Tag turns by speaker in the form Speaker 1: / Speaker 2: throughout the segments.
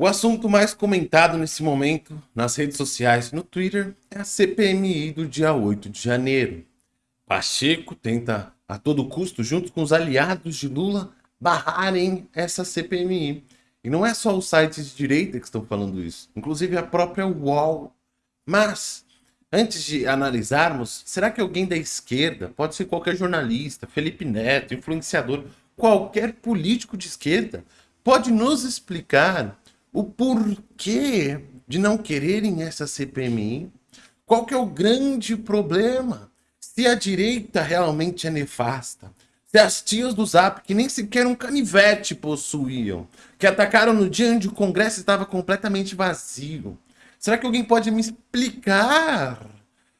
Speaker 1: O assunto mais comentado nesse momento nas redes sociais no Twitter é a CPMI do dia 8 de janeiro. Pacheco tenta a todo custo, junto com os aliados de Lula, barrarem essa CPMI. E não é só os sites de direita que estão falando isso, inclusive a própria UOL. Mas, antes de analisarmos, será que alguém da esquerda, pode ser qualquer jornalista, Felipe Neto, influenciador, qualquer político de esquerda, pode nos explicar o porquê de não quererem essa CPMI, qual que é o grande problema, se a direita realmente é nefasta, se as tias do Zap, que nem sequer um canivete possuíam, que atacaram no dia onde o Congresso estava completamente vazio. Será que alguém pode me explicar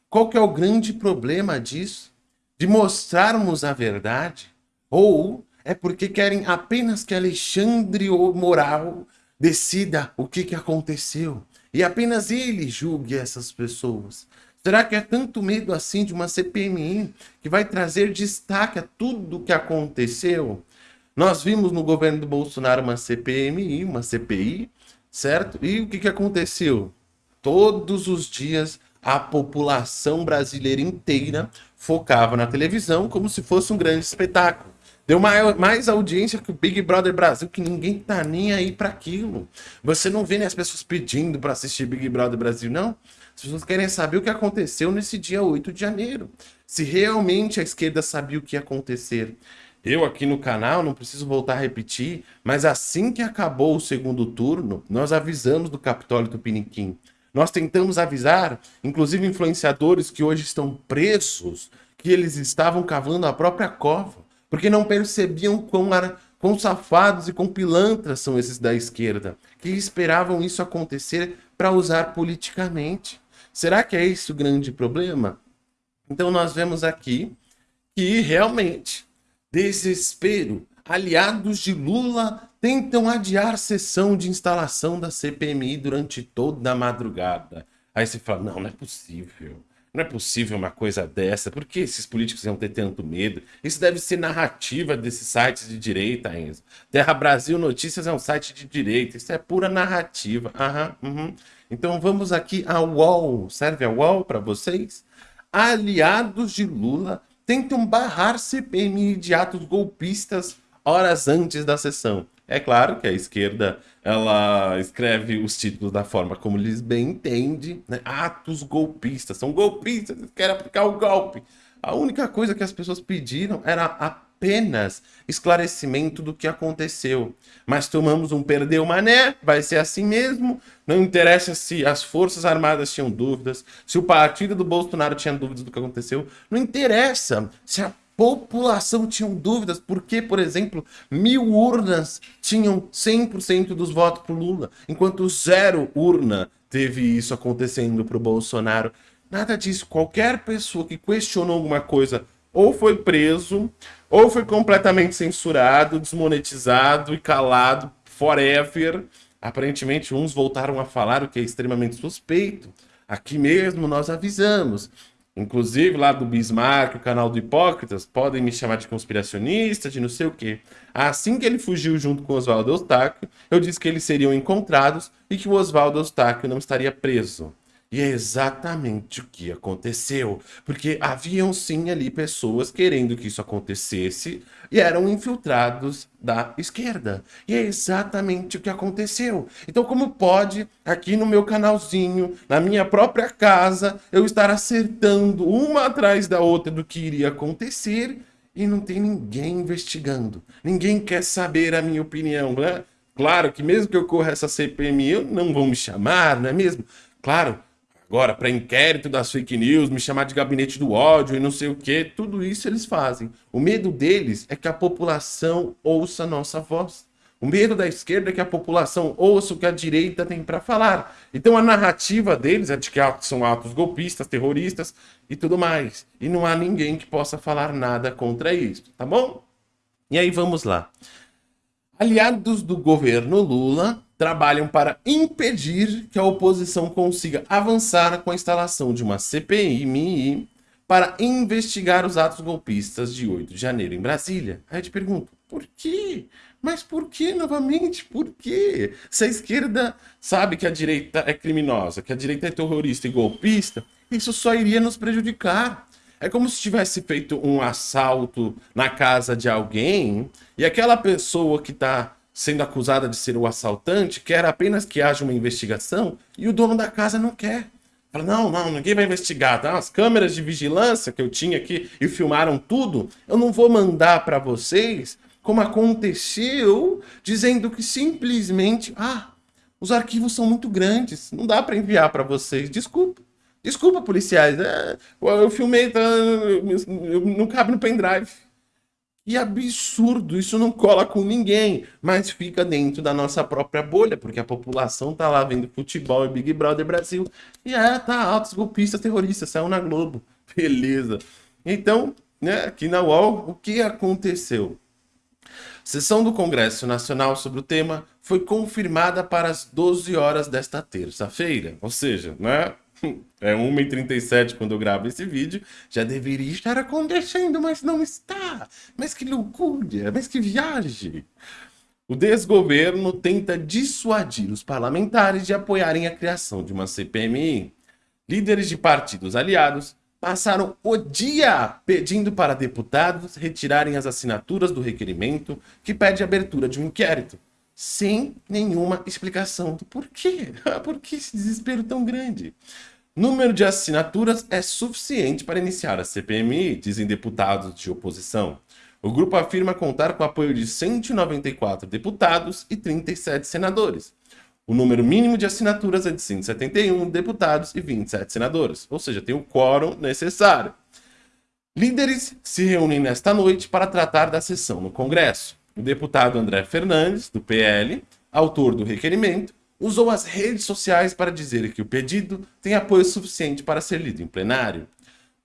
Speaker 1: qual que é o grande problema disso? De mostrarmos a verdade? Ou é porque querem apenas que Alexandre Moral decida o que, que aconteceu e apenas ele julgue essas pessoas. Será que é tanto medo assim de uma CPMI que vai trazer destaque a tudo o que aconteceu? Nós vimos no governo do Bolsonaro uma CPMI, uma CPI, certo? E o que, que aconteceu? Todos os dias a população brasileira inteira focava na televisão como se fosse um grande espetáculo. Deu maior, mais audiência que o Big Brother Brasil, que ninguém tá nem aí para aquilo. Você não vê né, as pessoas pedindo para assistir Big Brother Brasil, não. As pessoas querem saber o que aconteceu nesse dia 8 de janeiro. Se realmente a esquerda sabia o que ia acontecer. Eu aqui no canal, não preciso voltar a repetir, mas assim que acabou o segundo turno, nós avisamos do Capitólio do. Nós tentamos avisar, inclusive influenciadores que hoje estão presos, que eles estavam cavando a própria cova porque não percebiam quão, quão safados e quão pilantras são esses da esquerda, que esperavam isso acontecer para usar politicamente. Será que é esse o grande problema? Então nós vemos aqui que realmente desespero, aliados de Lula tentam adiar sessão de instalação da CPMI durante toda a madrugada. Aí você fala, não, não é possível. Não é possível uma coisa dessa. Por que esses políticos iam ter tanto medo? Isso deve ser narrativa desses sites de direita, Enzo. Terra Brasil Notícias é um site de direita. Isso é pura narrativa. Aham, uhum. Então vamos aqui ao UOL. Serve a UOL para vocês? Aliados de Lula tentam barrar CPMI de atos golpistas horas antes da sessão. É claro que a esquerda ela escreve os títulos da forma como eles bem entendem, né? Atos golpistas, são golpistas, querem aplicar o golpe. A única coisa que as pessoas pediram era apenas esclarecimento do que aconteceu. Mas tomamos um perdeu mané, vai ser assim mesmo. Não interessa se as Forças Armadas tinham dúvidas, se o partido do Bolsonaro tinha dúvidas do que aconteceu. Não interessa se a população tinham dúvidas porque, por exemplo, mil urnas tinham 100% dos votos para Lula, enquanto zero urna teve isso acontecendo para o Bolsonaro. Nada disso. Qualquer pessoa que questionou alguma coisa ou foi preso, ou foi completamente censurado, desmonetizado e calado forever. Aparentemente, uns voltaram a falar o que é extremamente suspeito. Aqui mesmo nós avisamos. Inclusive, lá do Bismarck, o canal do Hipócritas, podem me chamar de conspiracionista, de não sei o quê. Assim que ele fugiu junto com Oswaldo Eustáquio, eu disse que eles seriam encontrados e que o Oswaldo Eustáquio não estaria preso. E é exatamente o que aconteceu, porque haviam sim ali pessoas querendo que isso acontecesse e eram infiltrados da esquerda. E é exatamente o que aconteceu. Então como pode, aqui no meu canalzinho, na minha própria casa, eu estar acertando uma atrás da outra do que iria acontecer e não tem ninguém investigando. Ninguém quer saber a minha opinião, né? Claro que mesmo que eu corra essa CPMI, não vão me chamar, não é mesmo? Claro, Agora, para inquérito das fake news, me chamar de gabinete do ódio e não sei o que, tudo isso eles fazem. O medo deles é que a população ouça a nossa voz. O medo da esquerda é que a população ouça o que a direita tem para falar. Então a narrativa deles é de que são atos golpistas, terroristas e tudo mais. E não há ninguém que possa falar nada contra isso, tá bom? E aí vamos lá. Aliados do governo Lula trabalham para impedir que a oposição consiga avançar com a instalação de uma CPI para investigar os atos golpistas de 8 de janeiro em Brasília. Aí eu te pergunto, por quê? Mas por que novamente? Por quê? Se a esquerda sabe que a direita é criminosa, que a direita é terrorista e golpista, isso só iria nos prejudicar. É como se tivesse feito um assalto na casa de alguém e aquela pessoa que está sendo acusada de ser o assaltante quer apenas que haja uma investigação e o dono da casa não quer. Fala, não, não, ninguém vai investigar. Tá? As câmeras de vigilância que eu tinha aqui e filmaram tudo, eu não vou mandar para vocês como aconteceu, dizendo que simplesmente, ah, os arquivos são muito grandes, não dá para enviar para vocês, desculpa. Desculpa, policiais, é, eu filmei, tá, não cabe no pendrive. Que absurdo, isso não cola com ninguém, mas fica dentro da nossa própria bolha, porque a população tá lá vendo futebol e Big Brother Brasil. E é, tá, altos golpistas terroristas, saiu na Globo. Beleza. Então, né, aqui na UOL, o que aconteceu? Sessão do Congresso Nacional sobre o tema foi confirmada para as 12 horas desta terça-feira. Ou seja, né? É 1h37 quando eu gravo esse vídeo. Já deveria estar acontecendo, mas não está. Mas que loucura, mas que viagem. O desgoverno tenta dissuadir os parlamentares de apoiarem a criação de uma CPMI. Líderes de partidos aliados passaram o dia pedindo para deputados retirarem as assinaturas do requerimento que pede a abertura de um inquérito, sem nenhuma explicação do porquê. Por que esse desespero tão grande? Número de assinaturas é suficiente para iniciar a CPMI, dizem deputados de oposição. O grupo afirma contar com o apoio de 194 deputados e 37 senadores. O número mínimo de assinaturas é de 171 deputados e 27 senadores, ou seja, tem o quórum necessário. Líderes se reúnem nesta noite para tratar da sessão no Congresso. Deputado André Fernandes, do PL, autor do requerimento, usou as redes sociais para dizer que o pedido tem apoio suficiente para ser lido em plenário.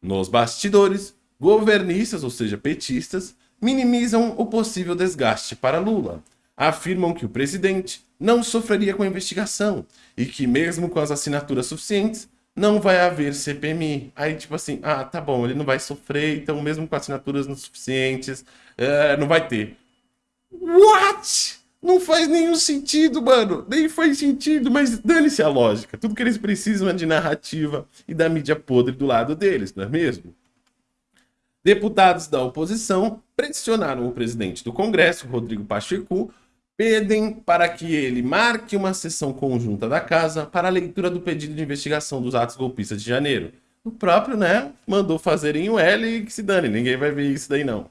Speaker 1: Nos bastidores, governistas, ou seja, petistas, minimizam o possível desgaste para Lula. Afirmam que o presidente não sofreria com a investigação e que mesmo com as assinaturas suficientes, não vai haver CPMI. Aí, tipo assim, ah, tá bom, ele não vai sofrer, então mesmo com assinaturas não suficientes, é, não vai ter. What? Não faz nenhum sentido, mano. Nem faz sentido, mas dane-se a lógica. Tudo que eles precisam é de narrativa e da mídia podre do lado deles, não é mesmo? Deputados da oposição pressionaram o presidente do Congresso, Rodrigo Pacheco, pedem para que ele marque uma sessão conjunta da casa para a leitura do pedido de investigação dos atos golpistas de janeiro. O próprio, né, mandou fazerem o L e que se dane, ninguém vai ver isso daí não.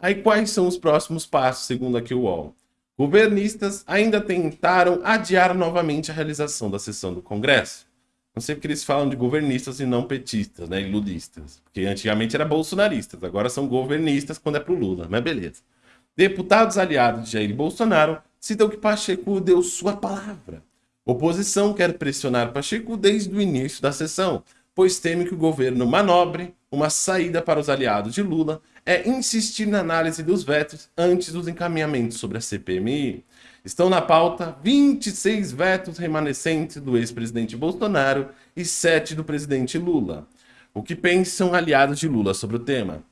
Speaker 1: Aí quais são os próximos passos, segundo aqui o UOL? Governistas ainda tentaram adiar novamente a realização da sessão do Congresso. Não sei porque eles falam de governistas e não petistas, né, lulistas. Porque antigamente era bolsonaristas, agora são governistas quando é pro Lula, mas beleza. Deputados aliados de Jair Bolsonaro citam que Pacheco deu sua palavra. Oposição quer pressionar Pacheco desde o início da sessão, pois teme que o governo manobre uma saída para os aliados de Lula é insistir na análise dos vetos antes dos encaminhamentos sobre a CPMI. Estão na pauta 26 vetos remanescentes do ex-presidente Bolsonaro e 7 do presidente Lula. O que pensam aliados de Lula sobre o tema?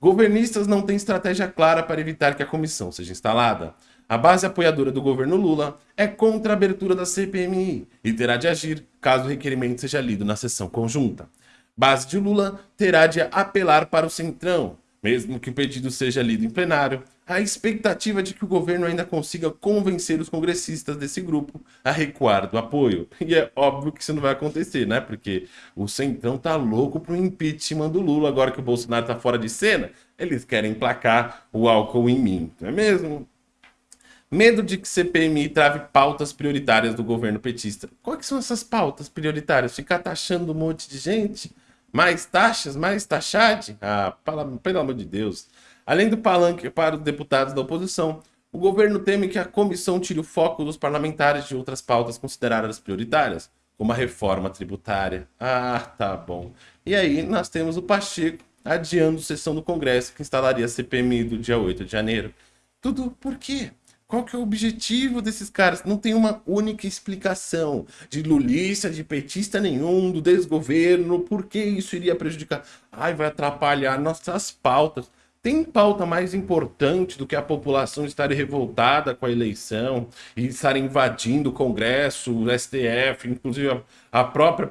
Speaker 1: Governistas não têm estratégia clara para evitar que a comissão seja instalada. A base apoiadora do governo Lula é contra a abertura da CPMI e terá de agir caso o requerimento seja lido na sessão conjunta. Base de Lula terá de apelar para o Centrão, mesmo que o pedido seja lido em plenário, a expectativa de que o governo ainda consiga convencer os congressistas desse grupo a recuar do apoio. E é óbvio que isso não vai acontecer, né? Porque o Centrão tá louco pro impeachment do Lula, agora que o Bolsonaro tá fora de cena, eles querem emplacar o álcool em mim, não é mesmo? Medo de que CPMI trave pautas prioritárias do governo petista. Quais são essas pautas prioritárias? Ficar taxando um monte de gente? Mais taxas? Mais taxade? Ah, pelo amor de Deus. Além do palanque para os deputados da oposição, o governo teme que a comissão tire o foco dos parlamentares de outras pautas consideradas prioritárias, como a reforma tributária. Ah, tá bom. E aí nós temos o Pacheco adiando sessão do Congresso que instalaria a CPMI do dia 8 de janeiro. Tudo por quê? Qual que é o objetivo desses caras? Não tem uma única explicação de lulista, de petista nenhum, do desgoverno, por que isso iria prejudicar? Ai, vai atrapalhar nossas pautas. Tem pauta mais importante do que a população estar revoltada com a eleição e estar invadindo o Congresso, o STF, inclusive a própria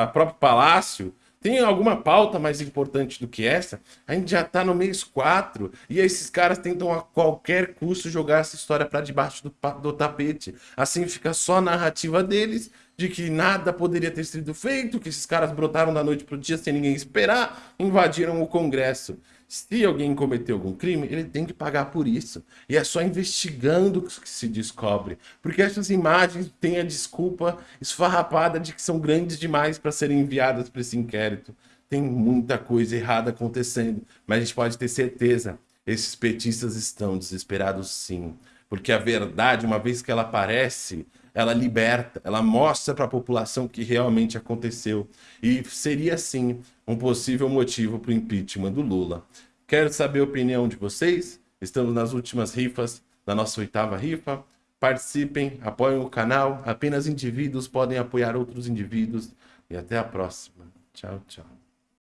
Speaker 1: a próprio Palácio? Tem alguma pauta mais importante do que essa? A gente já está no mês 4 e esses caras tentam a qualquer custo jogar essa história para debaixo do, do tapete. Assim fica só a narrativa deles de que nada poderia ter sido feito, que esses caras brotaram da noite para o dia sem ninguém esperar, invadiram o Congresso. Se alguém cometeu algum crime, ele tem que pagar por isso. E é só investigando que se descobre. Porque essas imagens têm a desculpa esfarrapada de que são grandes demais para serem enviadas para esse inquérito. Tem muita coisa errada acontecendo, mas a gente pode ter certeza, esses petistas estão desesperados sim. Porque a verdade, uma vez que ela aparece, ela liberta, ela mostra para a população o que realmente aconteceu. E seria, sim, um possível motivo para o impeachment do Lula. Quero saber a opinião de vocês. Estamos nas últimas rifas da nossa oitava rifa. Participem, apoiem o canal. Apenas indivíduos podem apoiar outros indivíduos. E até a próxima. Tchau, tchau.